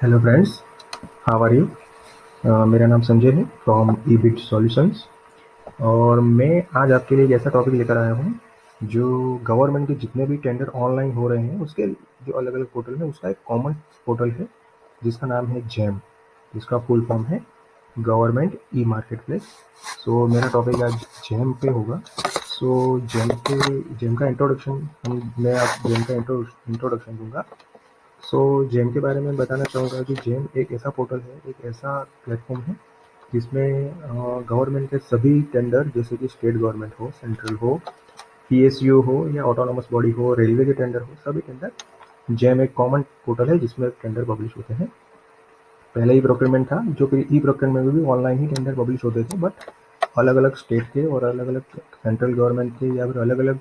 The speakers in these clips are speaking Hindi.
Hello friends how are you मेरा नाम संजय है फ्रॉम ई बिट सॉल्यूशंस और मैं आज आपके लिए एक ऐसा टॉपिक लेकर आया हूँ जो गवर्नमेंट के जितने भी टेंडर ऑनलाइन हो रहे हैं उसके जो अलग अलग पोर्टल हैं उसका एक कॉमन पोर्टल है जिसका नाम है जैम जिसका फुल फॉर्म है government e market place so मेरा टॉपिक आज जैम पे होगा. सो so, जैम पे जैम का इंट्रोडक्शन मैं आप जैम का इंट्रोडक्शन दूँगा. सो so, जेम के बारे में बताना चाहूँगा कि जेम एक ऐसा पोर्टल है एक ऐसा प्लेटफॉर्म है जिसमें गवर्नमेंट के सभी टेंडर जैसे कि स्टेट गवर्नमेंट हो सेंट्रल हो पीएसयू हो या ऑटोनोमस बॉडी हो रेलवे के टेंडर हो सभी टेंडर जेम एक कॉमन पोर्टल है जिसमें टेंडर पब्लिश होते हैं। पहले ही प्रोक्योरमेंट था जो कि ई प्रोक्योरमेंट में भी ऑनलाइन ही टेंडर पब्लिश होते थे बट अलग अलग स्टेट के और अलग अलग सेंट्रल गवर्नमेंट के या फिर अलग अलग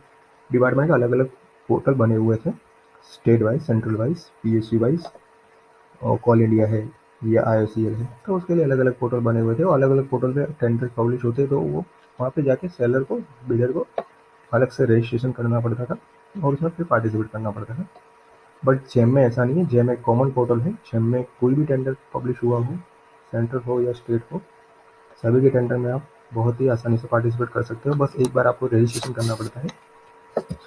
डिपार्टमेंट के अलग अलग पोर्टल बने हुए थे। State wise, central wise P wise, और कॉल इंडिया है, या आई है। तो उसके लिए अलग अलग पोर्टल बने हुए थे और अलग अलग पोर्टल पे टेंडर पब्लिश होते तो वो वहाँ पे जाके सेलर को, बिल्डर को अलग से रजिस्ट्रेशन करना पड़ता था और उसमें फिर पार्टिसिपेट करना पड़ता था। बट जेम में ऐसा नहीं है जेम एक कॉमन पोर्टल है जेम में कोई भी टेंडर पब्लिश हुआ हो, सेंट्रल हो या स्टेट हो, सभी के टेंडर में आप बहुत ही आसानी से पार्टिसिपेट कर सकते हो। बस एक बार आपको रजिस्ट्रेशन करना पड़ता है।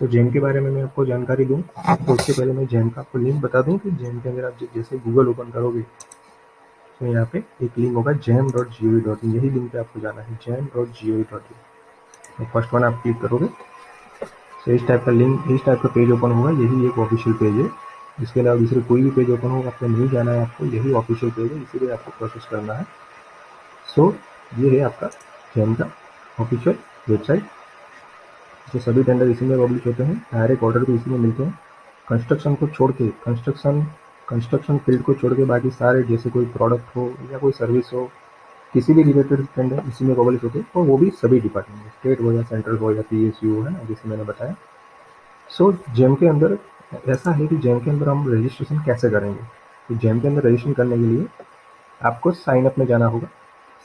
सो जेम के बारे में मैं आपको जानकारी दूँ तो उससे पहले मैं जेम का आपको लिंक बता दूँ कि जेम के अंदर आप जैसे गूगल ओपन करोगे तो यहाँ पे एक लिंक होगा GeM dot G O V dot in यही लिंक पे आपको जाना है GeM dot G O V dot in तो फ़र्स्ट वन आप क्लिक करोगे तो इस टाइप का लिंक इस टाइप का पेज ओपन होगा, यही एक ऑफिशियल पेज है। इसके अलावा दूसरे कोई भी पेज ओपन होगा आपको नहीं जाना है आपको, यही ऑफिशियल पेज है, इसीलिए आपको प्रोसेस करना है। सो ये है आपका जेम का ऑफिशियल वेबसाइट जो सभी टेंडर इसी में पब्लिश होते हैं डायरेक्ट ऑर्डर भी इसी में मिलते हैं। कंस्ट्रक्शन को छोड़ के कंस्ट्रक्शन कंस्ट्रक्शन फ़ील्ड को छोड़ के बाकी सारे, जैसे कोई प्रोडक्ट हो या कोई सर्विस हो, किसी भी रिलेटेड टेंडर इसी में पब्लिश होते हैं और वो भी सभी डिपार्टमेंट स्टेट हो या सेंट्रल हो या पी यू है ना, जैसे मैंने बताया। सो जेम के अंदर, ऐसा है कि जेम के अंदर हम रजिस्ट्रेशन कैसे करेंगे? तो जेम के अंदर रजिस्ट्रेशन करने के लिए आपको साइन अप में जाना होगा।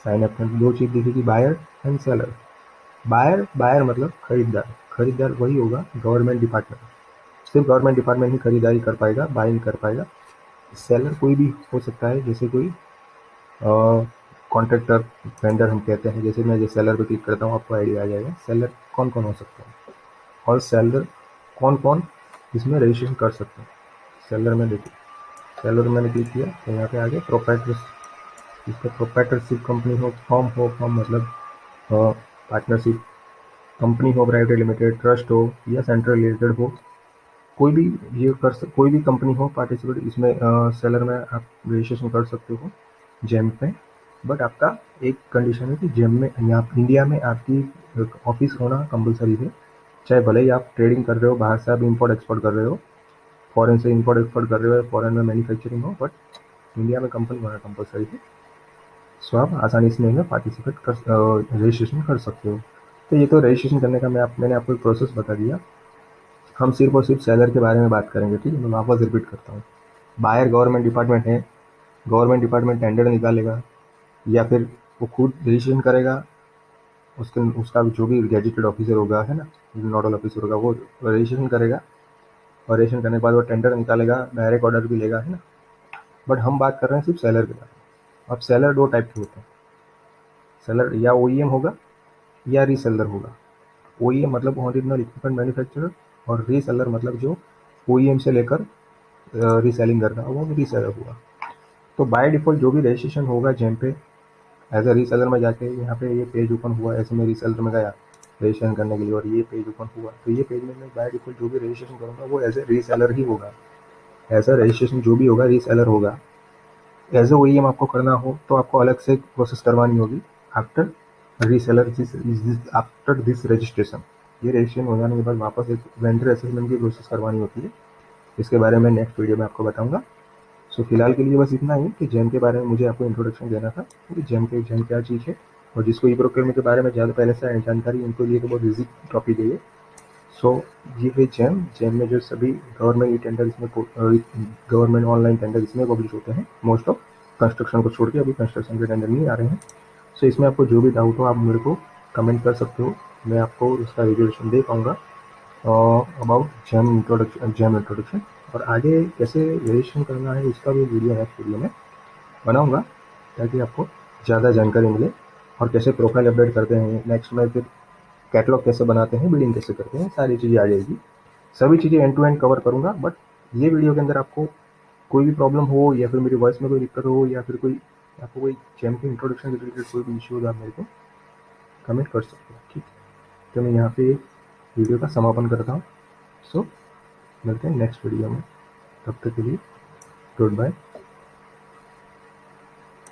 साइन अप में दो चीज़ दिखेगी buyer and seller buyer buyer मतलब खरीदार खरीदार वही होगा गवर्नमेंट डिपार्टमेंट सिर्फ़ गवर्नमेंट डिपार्टमेंट ही खरीदारी कर पाएगा बाइंग कर पाएगा। सेलर कोई भी हो सकता है, जैसे कोई कॉन्ट्रेक्टर वेंडर हम कहते हैं, जैसे मैं जैसे सेलर पे क्लिक करता हूँ, आपको आइडिया आ जाएगा सेलर कौन कौन हो सकता है? और सेलर कौन कौन इसमें रजिस्ट्रेशन कर सकते हैं? सेलर में देखिए सेलर मैंने क्लिक किया तो यहाँ पे आगे प्रोपराइटर इसका प्रोपराइटरशिप कंपनी हो फॉर्म हो फॉर्म मतलब पार्टनरशिप कंपनी हो, प्राइवेट लिमिटेड, ट्रस्ट हो या सेंट्रल रिलेटेड हो, कोई भी ये कर सक, कोई भी कंपनी हो, पार्टिसिपेट इसमें सेलर में आप रजिस्ट्रेशन कर सकते हो, जेम पे। बट आपका एक कंडीशन है कि जेम में, यहाँ इंडिया में आपकी ऑफ़िस होना कंपलसरी है। चाहे भले ही आप ट्रेडिंग कर रहे हो, बाहर से आप इम्पोर्ट एक्सपोर्ट कर रहे हो फॉरेन से इम्पोर्ट एक्सपोर्ट कर रहे हो फॉरेन में मैन्युफैक्चरिंग हो बट इंडिया में कंपनी होना कंपलसरी है। सो आप आसानी से इसमें पार्टिसिपेट कर रजिस्ट्रेशन कर सकते हो। तो ये तो रजिस्ट्रेशन करने का मैं आप, मैंने आपको एक प्रोसेस बता दिया। हम सिर्फ़ और सिर्फ़ सेलर के बारे में बात करेंगे, ठीक है? मैं वापस रिपीट करता हूँ। बाहर गवर्नमेंट डिपार्टमेंट है गवर्नमेंट डिपार्टमेंट टेंडर निकालेगा, या फिर वो खुद रजिस्ट्रेशन करेगा, उसके, उसका जो भी गैजेटेड ऑफिसर होगा, है ना? नोडल ऑफिसर होगा, वो रजिस्ट्रेशन करेगा। और रजिस्ट्रेशन करने के बाद वो टेंडर निकालेगा डायरेक्ट ऑर्डर भी लेगा, है ना? बट हम बात कर रहे हैं सिर्फ़ सेलर के बारे में। अब सेलर दो टाइप के होते हैं। सेलर या ओ e होगा या रीसेलर होगा। ओ e मतलब ओरिजिनल इक्विपमेंट मैन्युफैक्चरर और रीसेलर मतलब जो ओ e से लेकर रीसेलिंग करना, वो भी रीसेलर हुआ तो बाय डिफ़ॉल्ट जो भी रजिस्ट्रेशन होगा जेम पे एज अ रीसेलर में जाके यहाँ पे ये पेज ओपन हुआ, ऐसे मैं रीसेलर में गया रजिस्ट्रेशन करने के लिए, और ये पेज ओपन हुआ तो ये पेज में मैं बाय डिफ़ॉल्ट जो भी रजिस्ट्रेशन करूँगा, वो एज ए रीसेलर ही होगा। ऐसा रजिस्ट्रेशन जो भी होगा रीसेलर होगा। एज ए ओ आपको करना हो तो आपको अलग से प्रोसेस करवानी होगी। After reseller after this registration ये रजिस्ट्रेशन हो जाने के बाद वापस एक वेंडर असेसमेंट की प्रोसेस करवानी होती है। इसके बारे में नेक्स्ट वीडियो में आपको बताऊँगा। सो फ़िलहाल के लिए बस इतना ही कि जेम के बारे में मुझे आपको इंट्रोडक्शन देना था कि जेम के जेम क्या चीज़ है और जिसको ई प्रोक्योरमेंट के बारे में ज़्यादा पहले से जानकारी, उनको लिए तो बहुत ईजी टॉपिक है ये सो ये है जैम जैम में जो सभी गवर्नमेंट ई टेंडर इसमें गवर्नमेंट ऑनलाइन टेंडर इसमें पब्लिश होते हैं। मोस्ट ऑफ़ कंस्ट्रक्शन को छोड़ के अभी कंस्ट्रक्शन के टेंडर नहीं आ रहे हैं। सो so, इसमें आपको जो भी डाउट हो आप मेरे को कमेंट कर सकते हो। मैं आपको उसका रिजोल्यूशन दे पाऊँगा। About GeM introduction GeM introduction और आगे कैसे रजिस्ट्रेशन करना है उसका भी वीडियो नेक्स्ट वीडियो में। बनाऊँगा ताकि आपको ज़्यादा जानकारी मिले। और कैसे प्रोफ़ाइल अपडेट करते हैं नेक्स्ट में फिर कैटलॉग कैसे बनाते हैं बिल्डिंग कैसे करते हैं सारी चीज़ें आ जाएगी। सभी चीज़ें एंड टू एंड कवर करूँगा बट ये वीडियो के अंदर आपको कोई भी प्रॉब्लम हो या फिर मेरी वॉइस में कोई दिक्कत हो या फिर कोई आपको कोई के इंट्रोडक्शन से रिलेटेड कोई भी इश्यू होगा आप मेरे को कमेंट कर सकते हो, ठीक तो मैं यहाँ पे वीडियो का समापन करता हूँ। सो मिलते हैं नेक्स्ट वीडियो में। तब तक के लिए गुड बाय